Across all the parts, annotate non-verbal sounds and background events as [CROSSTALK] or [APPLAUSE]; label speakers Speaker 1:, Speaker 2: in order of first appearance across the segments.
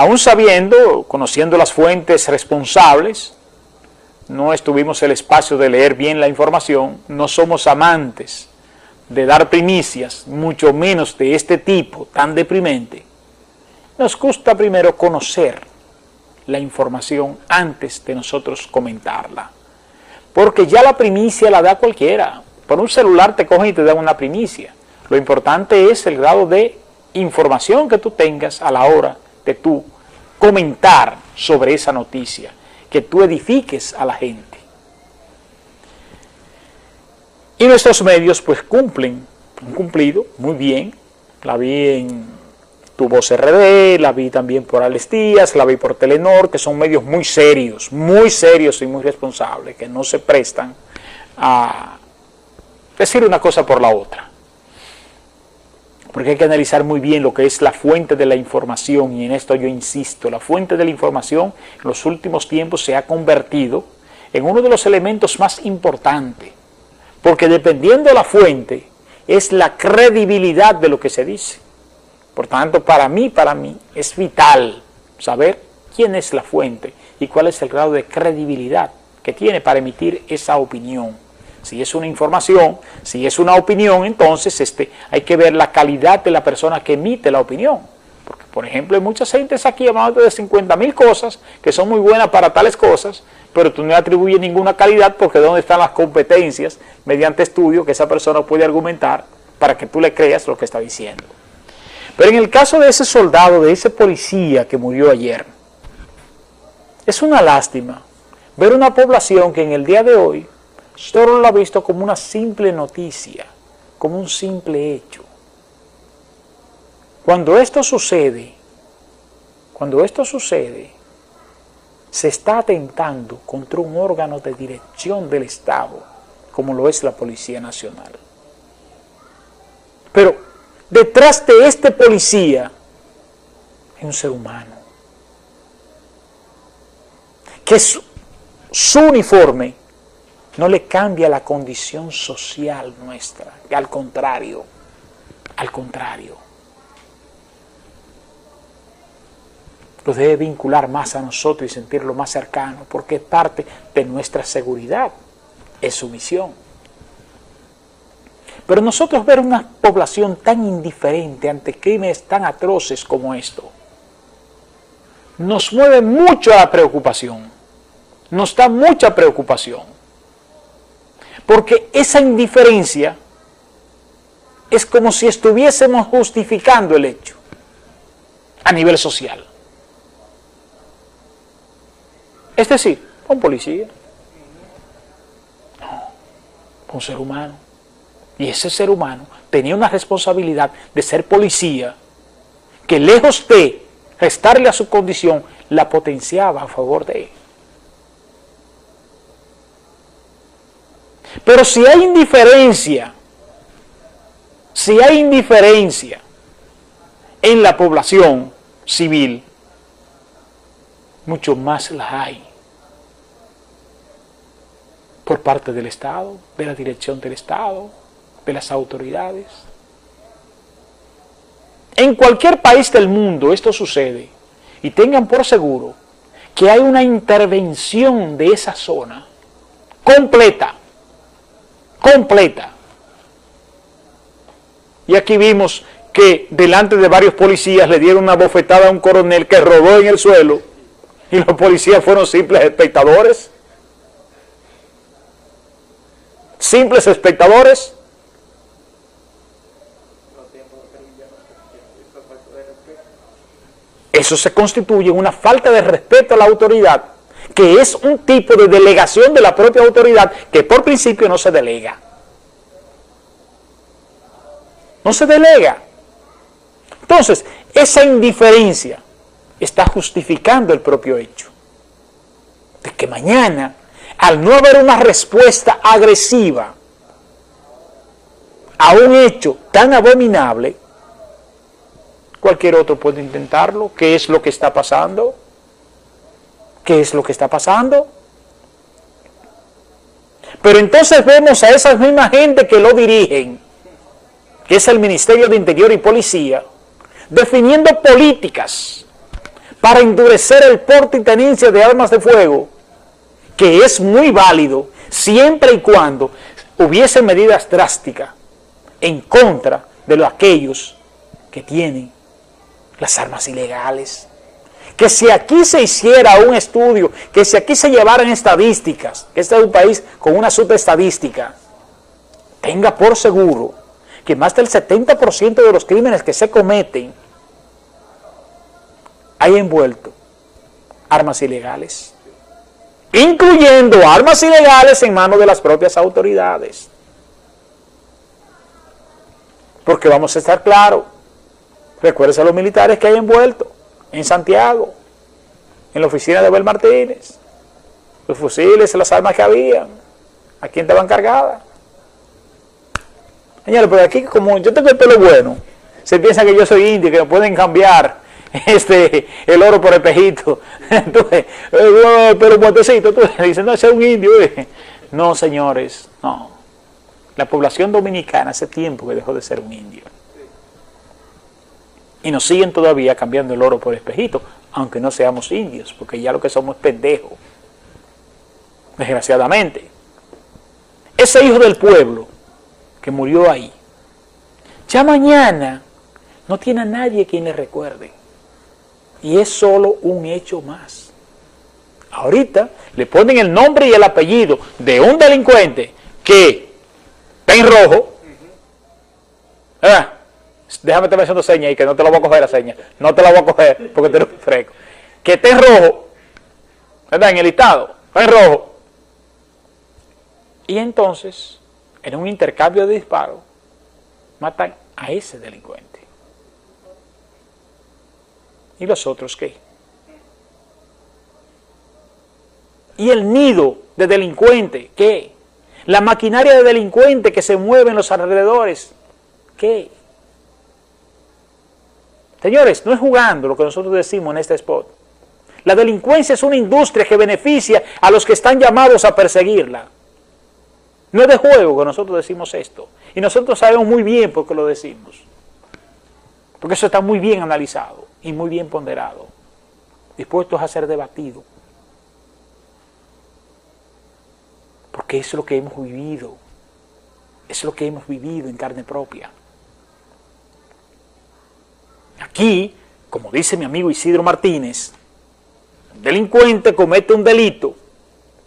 Speaker 1: Aún sabiendo, conociendo las fuentes responsables, no estuvimos el espacio de leer bien la información, no somos amantes de dar primicias, mucho menos de este tipo tan deprimente, nos gusta primero conocer la información antes de nosotros comentarla. Porque ya la primicia la da cualquiera. Por un celular te cogen y te dan una primicia. Lo importante es el grado de información que tú tengas a la hora de tú comentar sobre esa noticia, que tú edifiques a la gente. Y nuestros medios pues cumplen, han cumplido muy bien, la vi en Tu Voz RD, la vi también por Alex la vi por Telenor, que son medios muy serios, muy serios y muy responsables, que no se prestan a decir una cosa por la otra. Porque hay que analizar muy bien lo que es la fuente de la información, y en esto yo insisto, la fuente de la información en los últimos tiempos se ha convertido en uno de los elementos más importantes porque dependiendo de la fuente es la credibilidad de lo que se dice. Por tanto, para mí, para mí, es vital saber quién es la fuente y cuál es el grado de credibilidad que tiene para emitir esa opinión. Si es una información, si es una opinión, entonces este, hay que ver la calidad de la persona que emite la opinión. Porque, por ejemplo, hay muchas gentes aquí hablando de 50 mil cosas que son muy buenas para tales cosas, pero tú no le atribuyes ninguna calidad porque ¿dónde están las competencias mediante estudio que esa persona puede argumentar para que tú le creas lo que está diciendo? Pero en el caso de ese soldado, de ese policía que murió ayer, es una lástima ver una población que en el día de hoy solo lo ha visto como una simple noticia, como un simple hecho. Cuando esto sucede, cuando esto sucede, se está atentando contra un órgano de dirección del Estado, como lo es la Policía Nacional. Pero detrás de este policía hay un ser humano, que su, su uniforme no le cambia la condición social nuestra, al contrario, al contrario. lo debe vincular más a nosotros y sentirlo más cercano, porque es parte de nuestra seguridad, es su misión. Pero nosotros ver una población tan indiferente ante crímenes tan atroces como esto, nos mueve mucho a la preocupación, nos da mucha preocupación, porque esa indiferencia es como si estuviésemos justificando el hecho a nivel social. Es decir, un policía. No, un ser humano. Y ese ser humano tenía una responsabilidad de ser policía que lejos de restarle a su condición, la potenciaba a favor de él. Pero si hay indiferencia, si hay indiferencia en la población civil, mucho más la hay por parte del Estado, de la dirección del Estado, de las autoridades. En cualquier país del mundo esto sucede y tengan por seguro que hay una intervención de esa zona completa, completa. Y aquí vimos que delante de varios policías le dieron una bofetada a un coronel que rodó en el suelo y los policías fueron simples espectadores. simples espectadores. Eso se constituye en una falta de respeto a la autoridad, que es un tipo de delegación de la propia autoridad que por principio no se delega. No se delega. Entonces, esa indiferencia está justificando el propio hecho de que mañana al no haber una respuesta agresiva a un hecho tan abominable, cualquier otro puede intentarlo. ¿Qué es lo que está pasando? ¿Qué es lo que está pasando? Pero entonces vemos a esa misma gente que lo dirigen, que es el Ministerio de Interior y Policía, definiendo políticas para endurecer el porte y tenencia de armas de fuego, que es muy válido siempre y cuando hubiese medidas drásticas en contra de los, aquellos que tienen las armas ilegales. Que si aquí se hiciera un estudio, que si aquí se llevaran estadísticas, que este es un país con una subestadística, tenga por seguro que más del 70% de los crímenes que se cometen hay envuelto armas ilegales, incluyendo armas ilegales en manos de las propias autoridades. Porque vamos a estar claros, recuérdense a los militares que hay envuelto en Santiago, en la oficina de Abel Martínez, los fusiles, las armas que habían, ¿a quién estaban cargadas? Señores, pero aquí como yo tengo el pelo bueno, se piensa que yo soy indio, que me pueden cambiar [LAUGHS] este el oro por espejito. [LAUGHS] Entonces, eh, pero muertecito, tú dices, no, ese es un indio. Eh". No, señores, no. La población dominicana hace tiempo que dejó de ser un indio. Y nos siguen todavía cambiando el oro por espejito, aunque no seamos indios, porque ya lo que somos es pendejos. Desgraciadamente. Ese hijo del pueblo que murió ahí, ya mañana no tiene a nadie quien le recuerde. Y es solo un hecho más. Ahorita le ponen el nombre y el apellido de un delincuente que está en rojo. Ah, déjame estar haciendo señas y que no te lo voy a coger la seña. No te la voy a coger porque te lo fresco. Que está en rojo, ¿verdad? En el listado, en rojo. Y entonces en un intercambio de disparos, matan a ese delincuente. ¿Y los otros qué? ¿Y el nido de delincuente qué? La maquinaria de delincuente que se mueve en los alrededores, ¿qué? Señores, no es jugando lo que nosotros decimos en este spot. La delincuencia es una industria que beneficia a los que están llamados a perseguirla. No es de juego que nosotros decimos esto. Y nosotros sabemos muy bien por qué lo decimos. Porque eso está muy bien analizado y muy bien ponderado. Dispuestos a ser debatido. Porque es lo que hemos vivido. Es lo que hemos vivido en carne propia. Aquí, como dice mi amigo Isidro Martínez, un delincuente comete un delito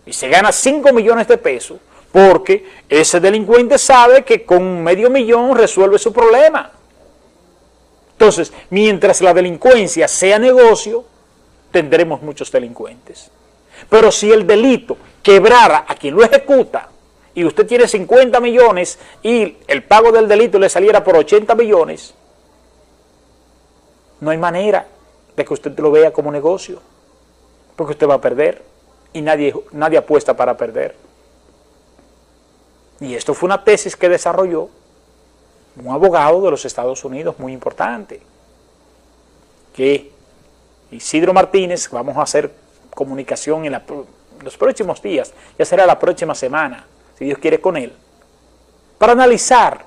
Speaker 1: y se gana 5 millones de pesos porque ese delincuente sabe que con medio millón resuelve su problema. Entonces, mientras la delincuencia sea negocio, tendremos muchos delincuentes. Pero si el delito quebrara a quien lo ejecuta y usted tiene 50 millones y el pago del delito le saliera por 80 millones, no hay manera de que usted lo vea como negocio, porque usted va a perder y nadie, nadie apuesta para perder. Y esto fue una tesis que desarrolló un abogado de los Estados Unidos muy importante, que Isidro Martínez, vamos a hacer comunicación en, los próximos días, ya será la próxima semana, si Dios quiere con él, para analizar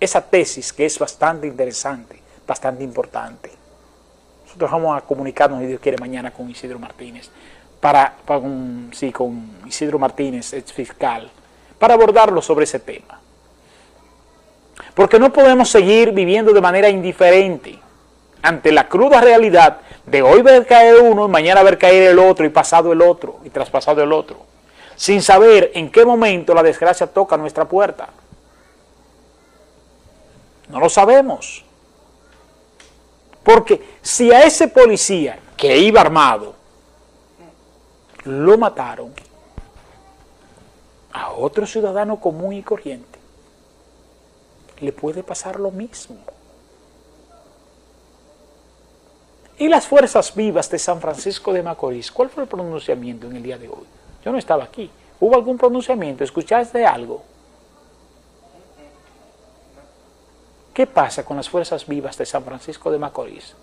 Speaker 1: esa tesis que es bastante interesante, bastante importante. Nosotros vamos a comunicarnos, si Dios quiere, mañana con Isidro Martínez, para, sí, con Isidro Martínez, ex fiscal, para abordarlo sobre ese tema. Porque no podemos seguir viviendo de manera indiferente ante la cruda realidad de hoy ver caer uno y mañana ver caer el otro y pasado el otro y traspasado el otro, sin saber en qué momento la desgracia toca nuestra puerta. No lo sabemos. Porque si a ese policía que iba armado lo mataron, a otro ciudadano común y corriente le puede pasar lo mismo. Y las fuerzas vivas de San Francisco de Macorís, ¿cuál fue el pronunciamiento en el día de hoy? Yo no estaba aquí. ¿Hubo algún pronunciamiento? ¿Escuchaste algo? ¿Qué pasa con las fuerzas vivas de San Francisco de Macorís?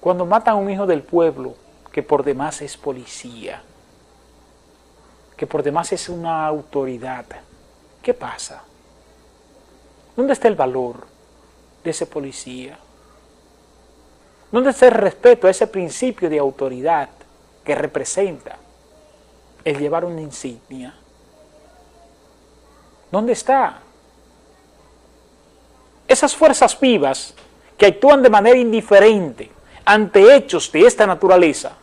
Speaker 1: Cuando matan a un hijo del pueblo que por demás es policía, que por demás es una autoridad, ¿qué pasa? ¿Dónde está el valor de ese policía? ¿Dónde está el respeto a ese principio de autoridad que representa el llevar una insignia? ¿Dónde está? Esas fuerzas vivas que actúan de manera indiferente ante hechos de esta naturaleza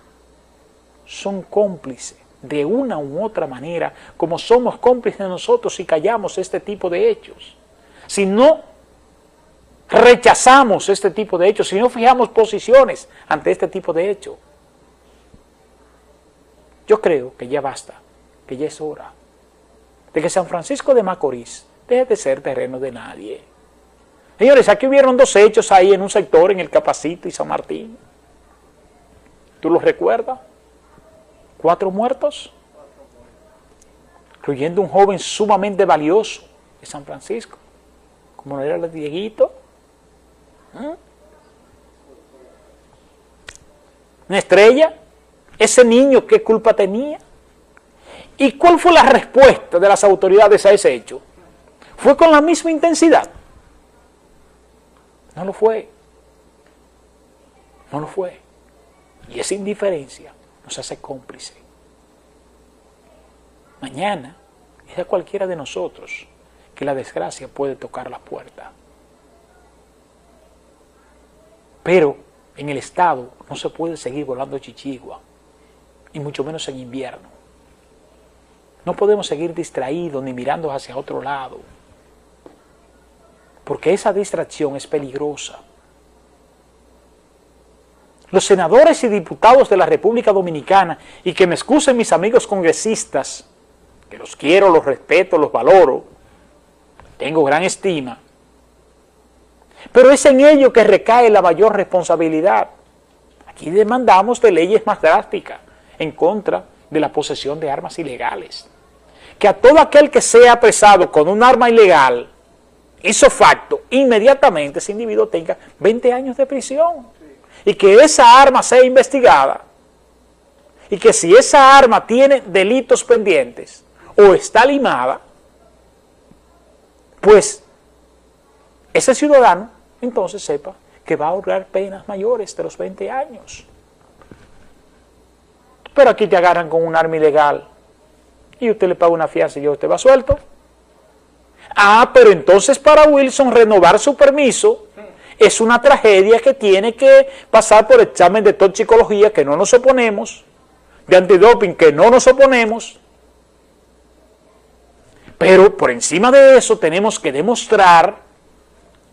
Speaker 1: son cómplices de una u otra manera, como somos cómplices nosotros si callamos este tipo de hechos. Si no rechazamos este tipo de hechos, si no fijamos posiciones ante este tipo de hechos. Yo creo que ya basta, que ya es hora de que San Francisco de Macorís deje de ser terreno de nadie. Señores, aquí hubieron dos hechos ahí en un sector, en el Capacito y San Martín. ¿Tú los recuerdas? Cuatro muertos, incluyendo un joven sumamente valioso de San Francisco, como era el Dieguito. ¿Mm? Una estrella, ese niño, ¿qué culpa tenía? ¿Y cuál fue la respuesta de las autoridades a ese hecho? ¿Fue con la misma intensidad? No lo fue. No lo fue. Y esa indiferencia nos hace cómplice. Mañana es a cualquiera de nosotros que la desgracia puede tocar la puerta. Pero en el Estado no se puede seguir volando chichigua, y mucho menos en invierno. No podemos seguir distraídos ni mirando hacia otro lado porque esa distracción es peligrosa. Los senadores y diputados de la República Dominicana, y que me excusen mis amigos congresistas, que los quiero, los respeto, los valoro, tengo gran estima, pero es en ello que recae la mayor responsabilidad. Aquí demandamos de leyes más drásticas en contra de la posesión de armas ilegales. Que a todo aquel que sea apresado con un arma ilegal hizo facto, inmediatamente ese individuo tenga 20 años de prisión. Y que esa arma sea investigada. Y que si esa arma tiene delitos pendientes o está limada, pues ese ciudadano entonces sepa que va a ahorrar penas mayores de los 20 años. Pero aquí te agarran con un arma ilegal y usted le paga una fianza y yo usted va suelto. Ah, pero entonces para Wilson renovar su permiso es una tragedia que tiene que pasar por examen de toxicología que no nos oponemos, de antidoping que no nos oponemos, pero por encima de eso tenemos que demostrar